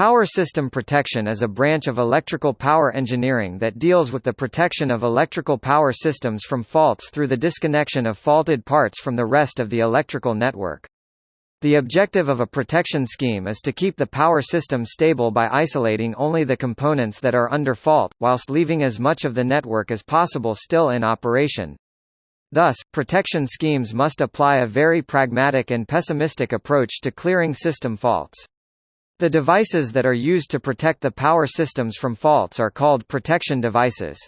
Power system protection is a branch of electrical power engineering that deals with the protection of electrical power systems from faults through the disconnection of faulted parts from the rest of the electrical network. The objective of a protection scheme is to keep the power system stable by isolating only the components that are under fault, whilst leaving as much of the network as possible still in operation. Thus, protection schemes must apply a very pragmatic and pessimistic approach to clearing system faults. The devices that are used to protect the power systems from faults are called protection devices.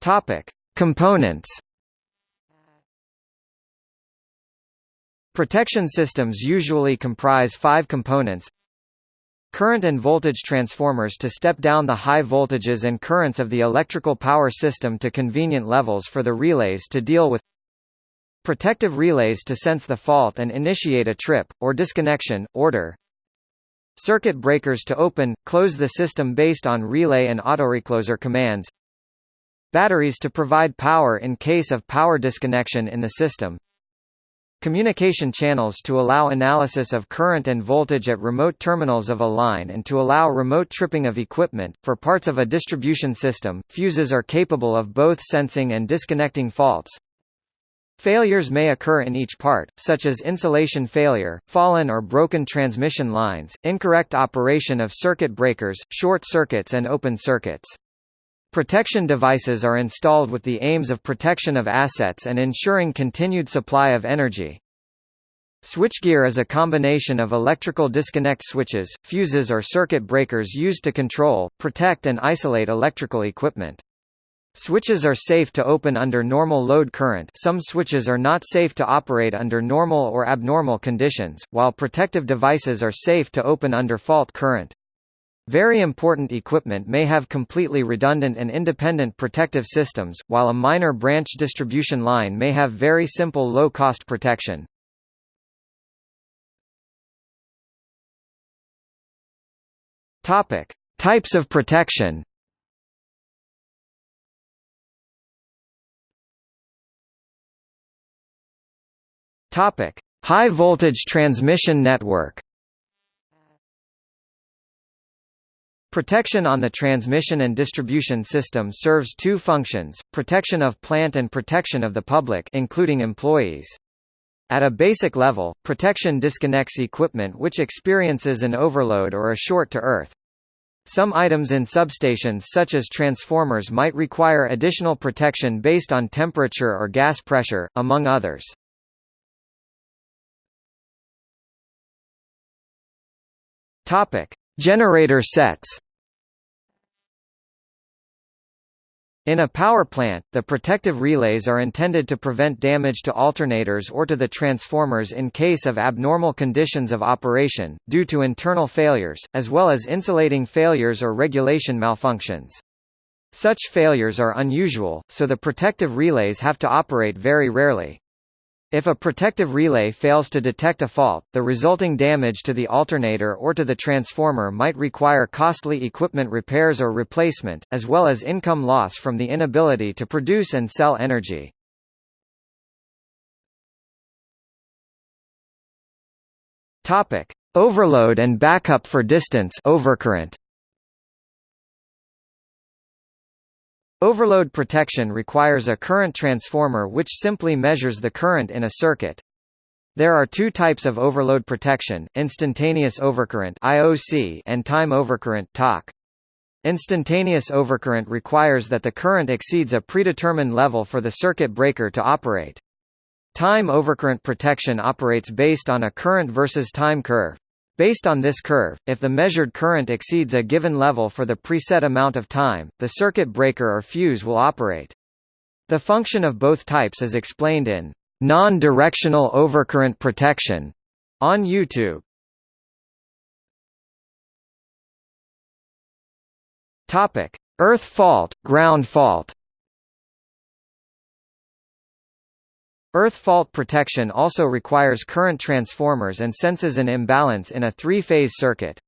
Topic: Components Protection systems usually comprise five components Current and voltage transformers to step down the high voltages and currents of the electrical power system to convenient levels for the relays to deal with Protective relays to sense the fault and initiate a trip, or disconnection, order Circuit breakers to open, close the system based on relay and autorecloser commands Batteries to provide power in case of power disconnection in the system Communication channels to allow analysis of current and voltage at remote terminals of a line and to allow remote tripping of equipment. For parts of a distribution system, fuses are capable of both sensing and disconnecting faults. Failures may occur in each part, such as insulation failure, fallen or broken transmission lines, incorrect operation of circuit breakers, short circuits and open circuits. Protection devices are installed with the aims of protection of assets and ensuring continued supply of energy. Switchgear is a combination of electrical disconnect switches, fuses or circuit breakers used to control, protect and isolate electrical equipment. Switches are safe to open under normal load current some switches are not safe to operate under normal or abnormal conditions, while protective devices are safe to open under fault current. Very important equipment may have completely redundant and independent protective systems, while a minor branch distribution line may have very simple low-cost protection. Types of protection. Topic: High voltage transmission network. Protection on the transmission and distribution system serves two functions, protection of plant and protection of the public including employees. At a basic level, protection disconnects equipment which experiences an overload or a short to earth. Some items in substations such as transformers might require additional protection based on temperature or gas pressure, among others. Topic: Generator sets. In a power plant, the protective relays are intended to prevent damage to alternators or to the transformers in case of abnormal conditions of operation, due to internal failures, as well as insulating failures or regulation malfunctions. Such failures are unusual, so the protective relays have to operate very rarely. If a protective relay fails to detect a fault, the resulting damage to the alternator or to the transformer might require costly equipment repairs or replacement, as well as income loss from the inability to produce and sell energy. Overload and backup for distance overcurrent. Overload protection requires a current transformer which simply measures the current in a circuit. There are two types of overload protection, instantaneous overcurrent IOC and time overcurrent TOC. Instantaneous overcurrent requires that the current exceeds a predetermined level for the circuit breaker to operate. Time overcurrent protection operates based on a current versus time curve. Based on this curve, if the measured current exceeds a given level for the preset amount of time, the circuit breaker or fuse will operate. The function of both types is explained in Non-Directional Overcurrent Protection on YouTube. Topic: Earth fault, ground fault. Earth fault protection also requires current transformers and senses an imbalance in a three-phase circuit.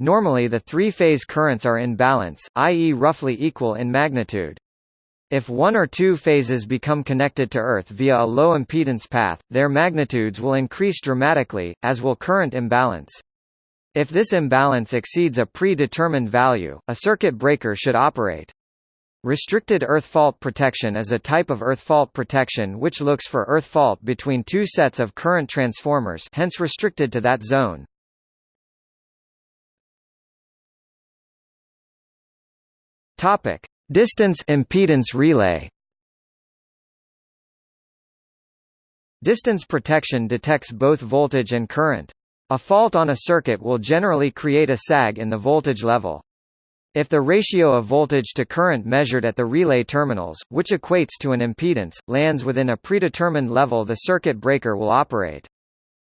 Normally the three-phase currents are in balance, i.e. roughly equal in magnitude. If one or two phases become connected to Earth via a low impedance path, their magnitudes will increase dramatically, as will current imbalance. If this imbalance exceeds a predetermined value, a circuit breaker should operate. Restricted earth fault protection is a type of earth fault protection which looks for earth fault between two sets of current transformers hence restricted to that zone. Topic: Distance impedance relay. Distance protection detects both voltage and current. A fault on a circuit will generally create a sag in the voltage level. If the ratio of voltage to current measured at the relay terminals, which equates to an impedance, lands within a predetermined level the circuit breaker will operate.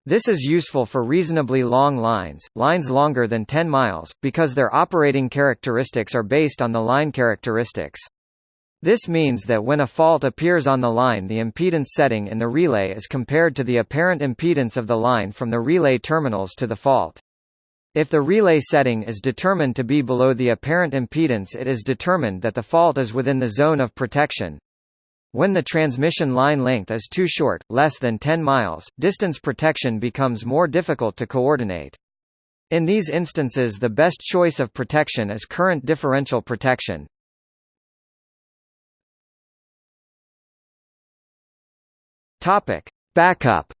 This is useful for reasonably long lines, lines longer than 10 miles, because their operating characteristics are based on the line characteristics. This means that when a fault appears on the line the impedance setting in the relay is compared to the apparent impedance of the line from the relay terminals to the fault. If the relay setting is determined to be below the apparent impedance it is determined that the fault is within the zone of protection. When the transmission line length is too short, less than 10 miles, distance protection becomes more difficult to coordinate. In these instances the best choice of protection is current differential protection. Backup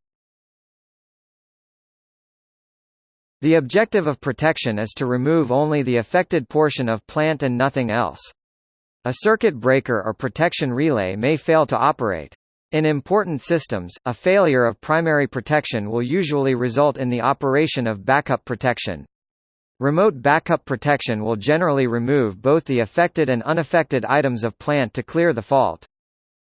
The objective of protection is to remove only the affected portion of plant and nothing else. A circuit breaker or protection relay may fail to operate. In important systems, a failure of primary protection will usually result in the operation of backup protection. Remote backup protection will generally remove both the affected and unaffected items of plant to clear the fault.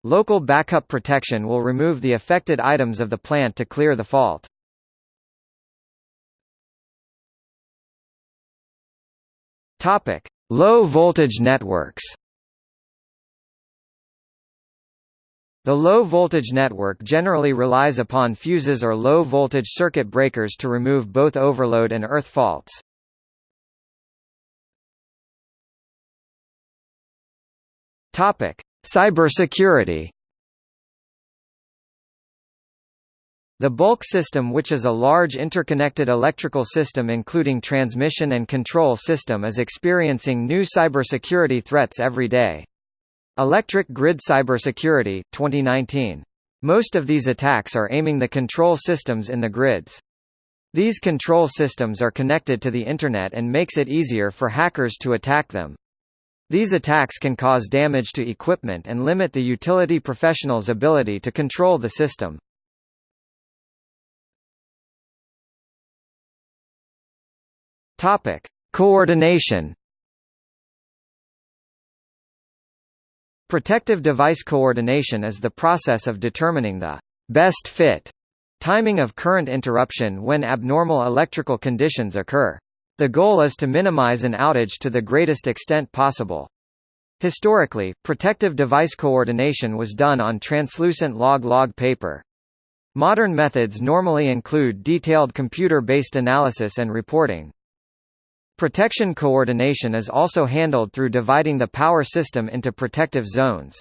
Local backup protection will remove the affected items of the plant to clear the fault. Topic: Low voltage networks. The low voltage network generally relies upon fuses or low voltage circuit breakers to remove both overload and earth faults. Topic: Cybersecurity. The bulk system which is a large interconnected electrical system including transmission and control system is experiencing new cybersecurity threats every day. Electric Grid Cybersecurity, 2019. Most of these attacks are aiming the control systems in the grids. These control systems are connected to the Internet and makes it easier for hackers to attack them. These attacks can cause damage to equipment and limit the utility professional's ability to control the system. Topic: Coordination. Protective device coordination is the process of determining the best fit timing of current interruption when abnormal electrical conditions occur. The goal is to minimize an outage to the greatest extent possible. Historically, protective device coordination was done on translucent log-log paper. Modern methods normally include detailed computer-based analysis and reporting. Protection coordination is also handled through dividing the power system into protective zones.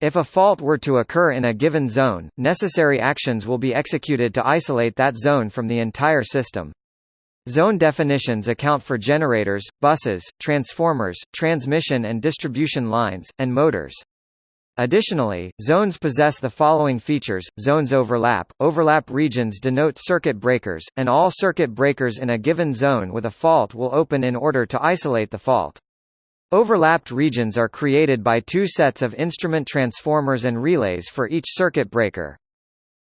If a fault were to occur in a given zone, necessary actions will be executed to isolate that zone from the entire system. Zone definitions account for generators, buses, transformers, transmission and distribution lines, and motors. Additionally, zones possess the following features, zones overlap, overlap regions denote circuit breakers, and all circuit breakers in a given zone with a fault will open in order to isolate the fault. Overlapped regions are created by two sets of instrument transformers and relays for each circuit breaker.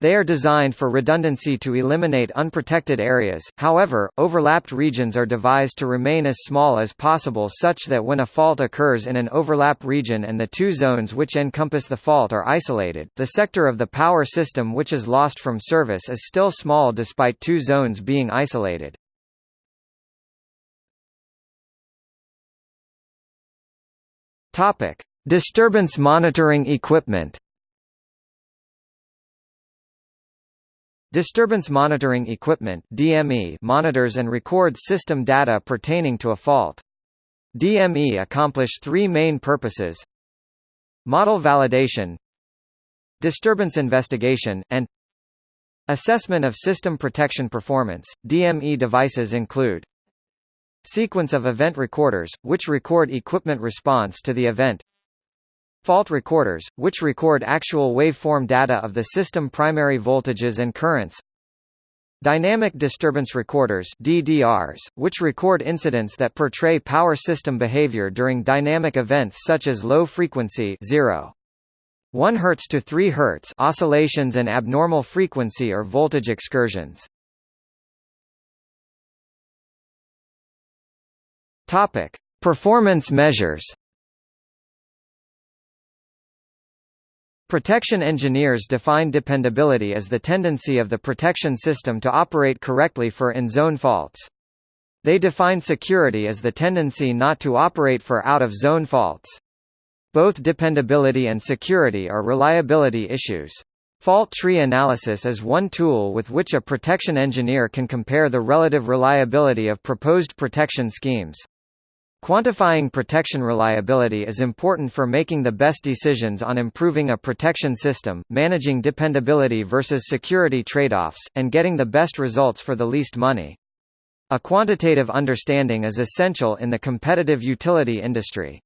They are designed for redundancy to eliminate unprotected areas, however, overlapped regions are devised to remain as small as possible such that when a fault occurs in an overlap region and the two zones which encompass the fault are isolated, the sector of the power system which is lost from service is still small despite two zones being isolated. Disturbance monitoring equipment Disturbance monitoring equipment DME monitors and records system data pertaining to a fault. DME accomplish three main purposes. Model validation Disturbance investigation, and Assessment of system protection performance. DME devices include Sequence of event recorders, which record equipment response to the event Fault recorders, which record actual waveform data of the system primary voltages and currents Dynamic disturbance recorders DDRs, which record incidents that portray power system behavior during dynamic events such as low frequency 0. 1 Hz to 3 Hz oscillations and abnormal frequency or voltage excursions. Topic: Performance measures. Protection engineers define dependability as the tendency of the protection system to operate correctly for in-zone faults. They define security as the tendency not to operate for out-of-zone faults. Both dependability and security are reliability issues. Fault tree analysis is one tool with which a protection engineer can compare the relative reliability of proposed protection schemes. Quantifying protection reliability is important for making the best decisions on improving a protection system, managing dependability versus security trade-offs, and getting the best results for the least money. A quantitative understanding is essential in the competitive utility industry.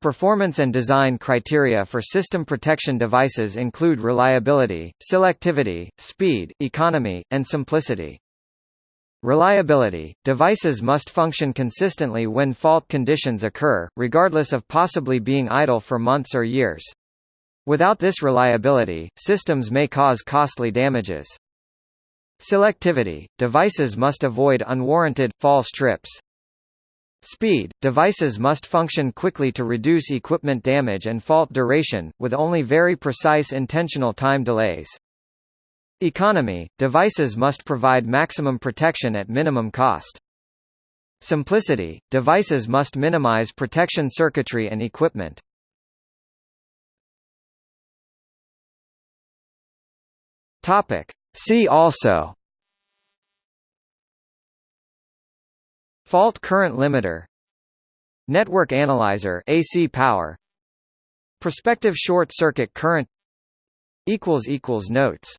Performance and design criteria for system protection devices include reliability, selectivity, speed, economy, and simplicity. Reliability – Devices must function consistently when fault conditions occur, regardless of possibly being idle for months or years. Without this reliability, systems may cause costly damages. Selectivity – Devices must avoid unwarranted, false trips. Speed – Devices must function quickly to reduce equipment damage and fault duration, with only very precise intentional time delays. Economy – Devices must provide maximum protection at minimum cost. Simplicity – Devices must minimize protection circuitry and equipment. See also Fault current limiter Network analyzer AC power Prospective short circuit current equals equals Notes